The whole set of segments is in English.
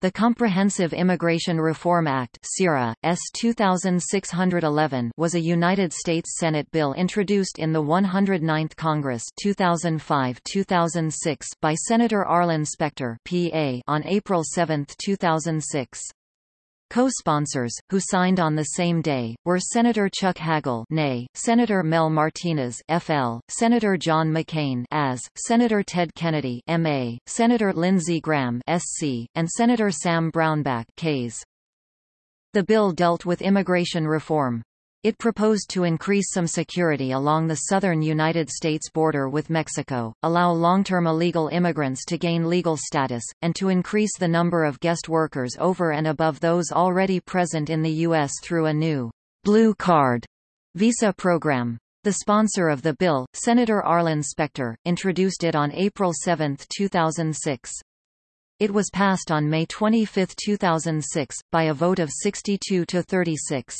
The Comprehensive Immigration Reform Act CIRA, S. 2611 was a United States Senate bill introduced in the 109th Congress 2005-2006 by Senator Arlen Specter PA on April 7, 2006. Co-sponsors, who signed on the same day, were Senator Chuck Hagel nay, Senator Mel Martinez FL, Senator John McCain AS, Senator Ted Kennedy MA, Senator Lindsey Graham SC, and Senator Sam Brownback Ks. The bill dealt with immigration reform. It proposed to increase some security along the southern United States border with Mexico, allow long-term illegal immigrants to gain legal status, and to increase the number of guest workers over and above those already present in the U.S. through a new blue card visa program. The sponsor of the bill, Senator Arlen Specter, introduced it on April 7, 2006. It was passed on May 25, 2006, by a vote of 62 to 36.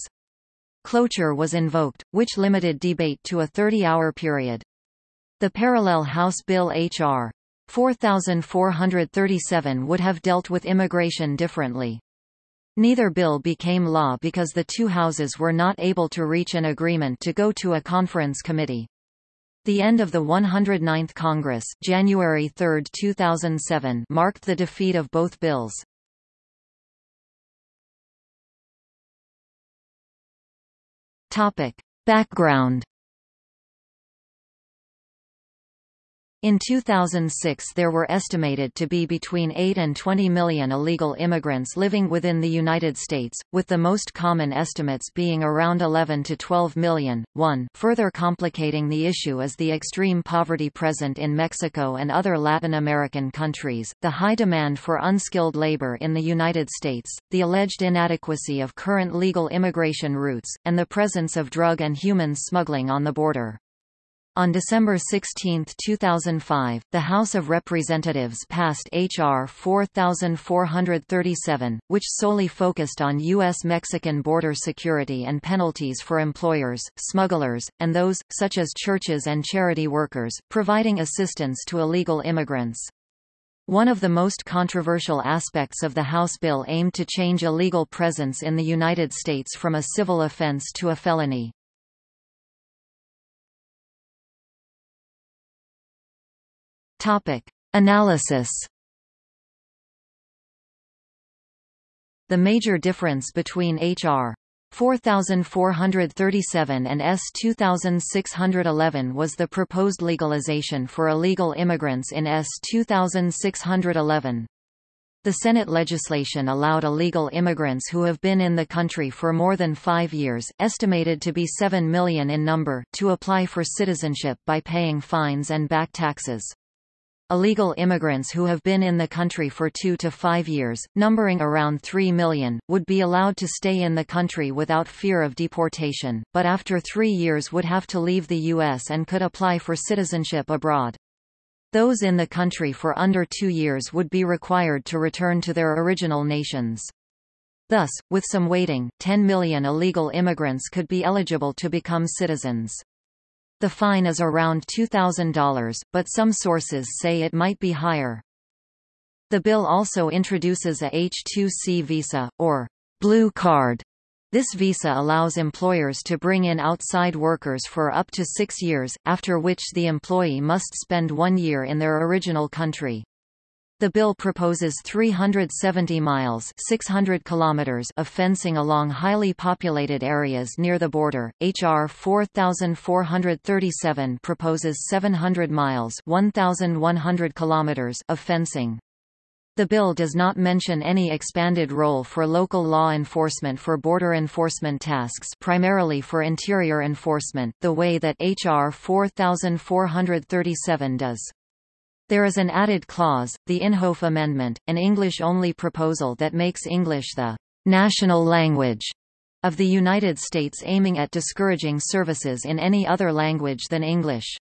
Cloture was invoked, which limited debate to a 30-hour period. The parallel House Bill H.R. 4437 would have dealt with immigration differently. Neither bill became law because the two houses were not able to reach an agreement to go to a conference committee. The end of the 109th Congress January 3, 2007 marked the defeat of both bills. Topic. Background In 2006 there were estimated to be between 8 and 20 million illegal immigrants living within the United States, with the most common estimates being around 11 to 12 million. 1 Further complicating the issue is the extreme poverty present in Mexico and other Latin American countries, the high demand for unskilled labor in the United States, the alleged inadequacy of current legal immigration routes, and the presence of drug and human smuggling on the border. On December 16, 2005, the House of Representatives passed H.R. 4437, which solely focused on U.S.-Mexican border security and penalties for employers, smugglers, and those, such as churches and charity workers, providing assistance to illegal immigrants. One of the most controversial aspects of the House bill aimed to change illegal presence in the United States from a civil offense to a felony. Topic. Analysis The major difference between H.R. 4437 and S 2611 was the proposed legalization for illegal immigrants in S 2611. The Senate legislation allowed illegal immigrants who have been in the country for more than five years, estimated to be 7 million in number, to apply for citizenship by paying fines and back taxes. Illegal immigrants who have been in the country for two to five years, numbering around 3 million, would be allowed to stay in the country without fear of deportation, but after three years would have to leave the U.S. and could apply for citizenship abroad. Those in the country for under two years would be required to return to their original nations. Thus, with some waiting, 10 million illegal immigrants could be eligible to become citizens. The fine is around $2,000, but some sources say it might be higher. The bill also introduces a H-2C visa, or blue card. This visa allows employers to bring in outside workers for up to six years, after which the employee must spend one year in their original country. The bill proposes 370 miles 600 kilometers of fencing along highly populated areas near the border. H.R. 4437 proposes 700 miles 1,100 kilometers of fencing. The bill does not mention any expanded role for local law enforcement for border enforcement tasks primarily for interior enforcement, the way that H.R. 4437 does. There is an added clause, the Inhofe Amendment, an English-only proposal that makes English the national language of the United States aiming at discouraging services in any other language than English.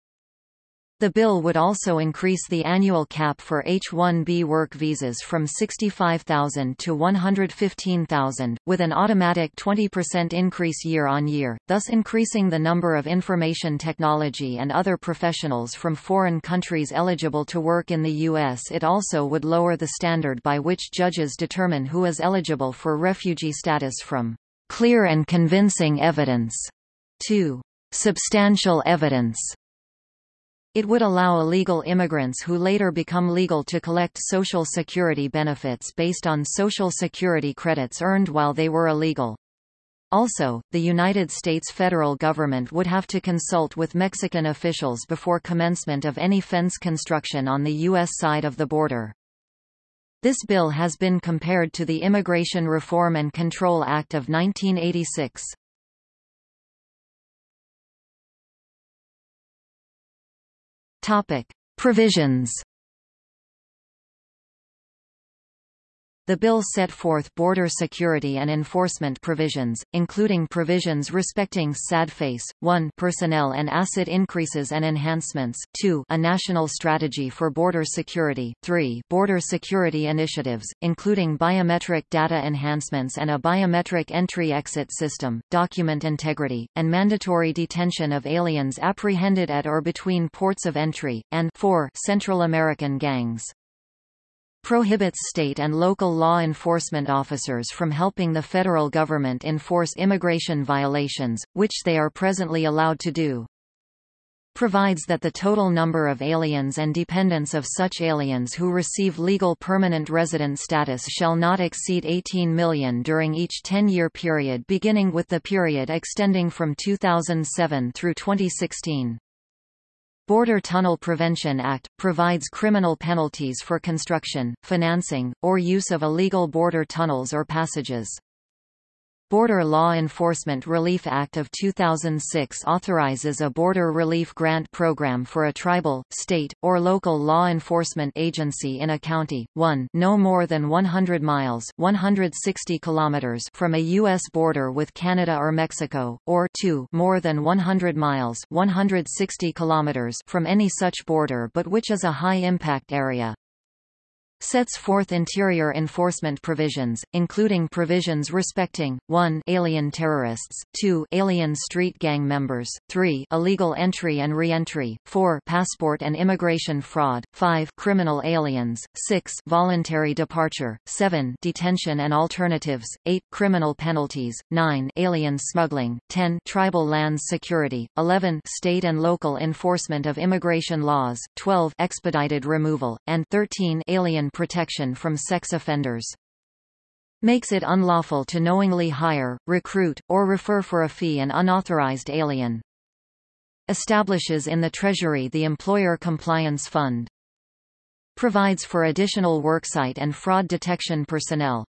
The bill would also increase the annual cap for H-1B work visas from 65,000 to 115,000, with an automatic 20% increase year on year, thus increasing the number of information technology and other professionals from foreign countries eligible to work in the U.S. It also would lower the standard by which judges determine who is eligible for refugee status from clear and convincing evidence to substantial evidence. It would allow illegal immigrants who later become legal to collect Social Security benefits based on Social Security credits earned while they were illegal. Also, the United States federal government would have to consult with Mexican officials before commencement of any fence construction on the U.S. side of the border. This bill has been compared to the Immigration Reform and Control Act of 1986. Topic: Provisions The bill set forth border security and enforcement provisions, including provisions respecting SAD-face, 1 personnel and asset increases and enhancements 2 a national strategy for border security 3 border security initiatives, including biometric data enhancements and a biometric entry-exit system, document integrity, and mandatory detention of aliens apprehended at or between ports of entry, and 4 Central American gangs prohibits state and local law enforcement officers from helping the federal government enforce immigration violations, which they are presently allowed to do. Provides that the total number of aliens and dependents of such aliens who receive legal permanent resident status shall not exceed 18 million during each 10-year period beginning with the period extending from 2007 through 2016. Border Tunnel Prevention Act, provides criminal penalties for construction, financing, or use of illegal border tunnels or passages. Border Law Enforcement Relief Act of 2006 authorizes a border relief grant program for a tribal, state, or local law enforcement agency in a county, 1 no more than 100 miles 160 kilometers from a U.S. border with Canada or Mexico, or 2 more than 100 miles 160 kilometers from any such border but which is a high-impact area sets forth interior enforcement provisions, including provisions respecting, 1 alien terrorists, 2 alien street gang members, 3 illegal entry and re-entry, 4 passport and immigration fraud, 5 criminal aliens, 6 voluntary departure, 7 detention and alternatives, 8 criminal penalties, 9 alien smuggling, 10 tribal lands security, 11 state and local enforcement of immigration laws, 12 expedited removal, and 13 alien protection from sex offenders. Makes it unlawful to knowingly hire, recruit, or refer for a fee an unauthorized alien. Establishes in the Treasury the Employer Compliance Fund. Provides for additional worksite and fraud detection personnel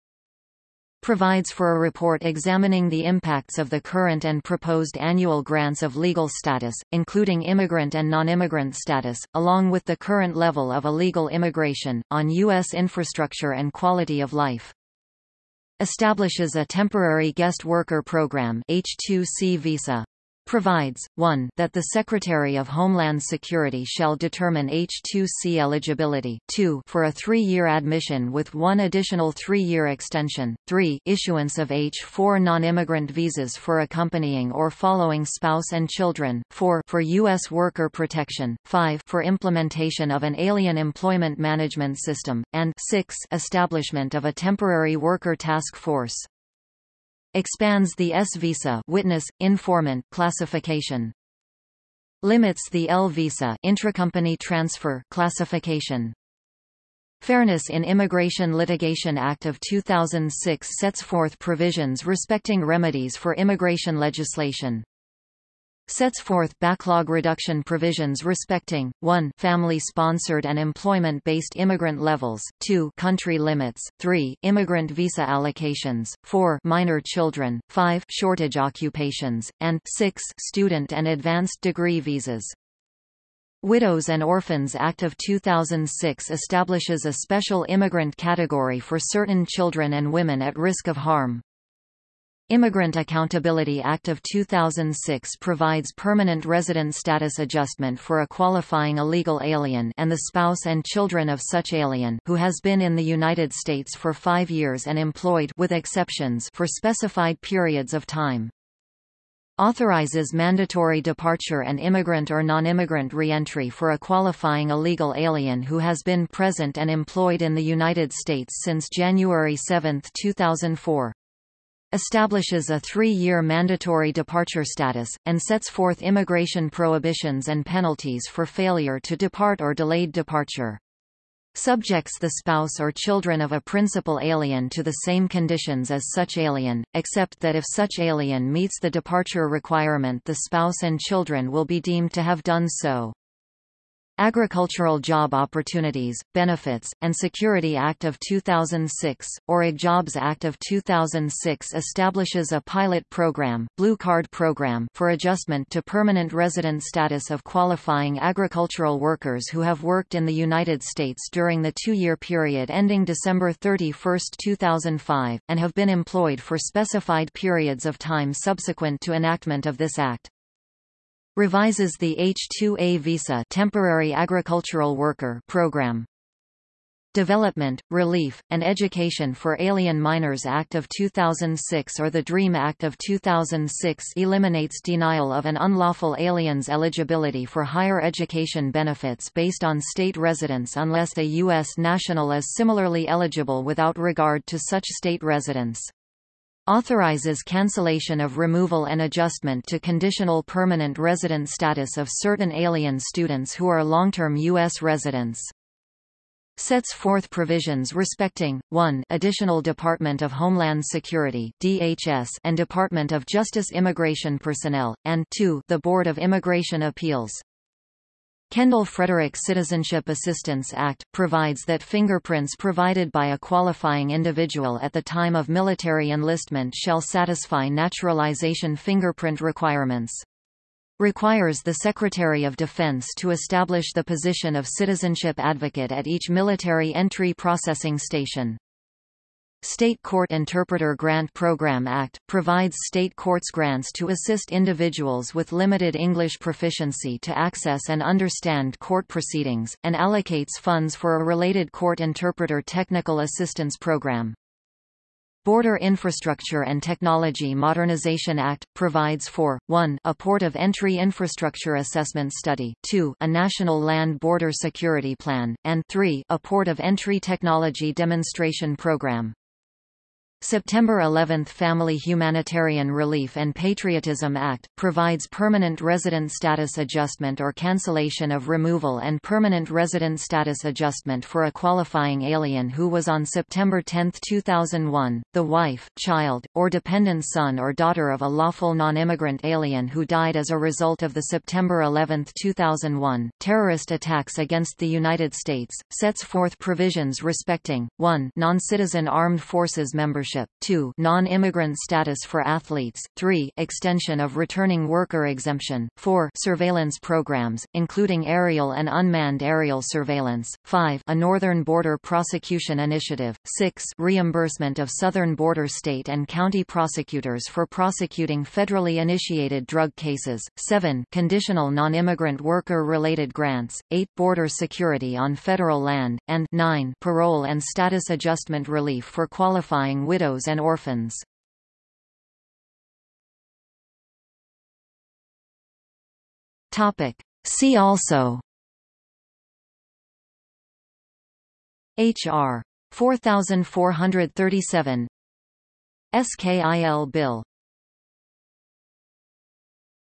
provides for a report examining the impacts of the current and proposed annual grants of legal status, including immigrant and non-immigrant status, along with the current level of illegal immigration, on U.S. infrastructure and quality of life. Establishes a temporary guest worker program H2C visa provides, 1 that the Secretary of Homeland Security shall determine H-2C eligibility, 2 for a three-year admission with one additional three-year extension, 3 issuance of H-4 non-immigrant visas for accompanying or following spouse and children, 4 for U.S. worker protection, 5 for implementation of an alien employment management system, and 6 establishment of a temporary worker task force expands the S-visa witness, informant classification. Limits the L-visa intracompany transfer classification. Fairness in Immigration Litigation Act of 2006 sets forth provisions respecting remedies for immigration legislation sets forth backlog reduction provisions respecting, 1 family-sponsored and employment-based immigrant levels, 2 country limits, 3 immigrant visa allocations, 4 minor children, 5 shortage occupations, and 6 student and advanced degree visas. Widows and Orphans Act of 2006 establishes a special immigrant category for certain children and women at risk of harm. Immigrant Accountability Act of 2006 provides permanent resident status adjustment for a qualifying illegal alien and the spouse and children of such alien who has been in the United States for five years and employed with exceptions for specified periods of time. Authorizes mandatory departure and immigrant or non-immigrant reentry for a qualifying illegal alien who has been present and employed in the United States since January 7, 2004 establishes a three-year mandatory departure status, and sets forth immigration prohibitions and penalties for failure to depart or delayed departure. Subjects the spouse or children of a principal alien to the same conditions as such alien, except that if such alien meets the departure requirement the spouse and children will be deemed to have done so. Agricultural Job Opportunities, Benefits, and Security Act of 2006, or AgJOBS Act of 2006 establishes a pilot program, Blue Card Program for adjustment to permanent resident status of qualifying agricultural workers who have worked in the United States during the two-year period ending December 31, 2005, and have been employed for specified periods of time subsequent to enactment of this act revises the H-2A visa temporary agricultural worker program. Development, Relief, and Education for Alien Minors Act of 2006 or the DREAM Act of 2006 eliminates denial of an unlawful alien's eligibility for higher education benefits based on state residence unless a U.S. national is similarly eligible without regard to such state residence authorizes cancellation of removal and adjustment to conditional permanent resident status of certain alien students who are long-term U.S. residents. Sets forth provisions respecting, 1 additional Department of Homeland Security DHS and Department of Justice immigration personnel, and 2 the Board of Immigration Appeals. Kendall Frederick Citizenship Assistance Act, provides that fingerprints provided by a qualifying individual at the time of military enlistment shall satisfy naturalization fingerprint requirements. Requires the Secretary of Defense to establish the position of citizenship advocate at each military entry processing station. State Court Interpreter Grant Program Act, provides state courts grants to assist individuals with limited English proficiency to access and understand court proceedings, and allocates funds for a related court interpreter technical assistance program. Border Infrastructure and Technology Modernization Act, provides for, 1 a port of entry infrastructure assessment study, 2 a national land border security plan, and 3 a port of entry technology demonstration program. September 11 Family Humanitarian Relief and Patriotism Act, provides permanent resident status adjustment or cancellation of removal and permanent resident status adjustment for a qualifying alien who was on September 10, 2001, the wife, child, or dependent son or daughter of a lawful non-immigrant alien who died as a result of the September 11, 2001, terrorist attacks against the United States, sets forth provisions respecting, 1 non-citizen armed forces membership membership 2 non-immigrant status for athletes, 3 extension of returning worker exemption, 4 surveillance programs, including aerial and unmanned aerial surveillance, 5 a northern border prosecution initiative, 6 reimbursement of southern border state and county prosecutors for prosecuting federally initiated drug cases, 7 conditional non-immigrant worker-related grants, 8 border security on federal land, and 9 parole and status adjustment relief for qualifying widows widows and orphans. Topic. See also H.R. 4437 SKIL Bill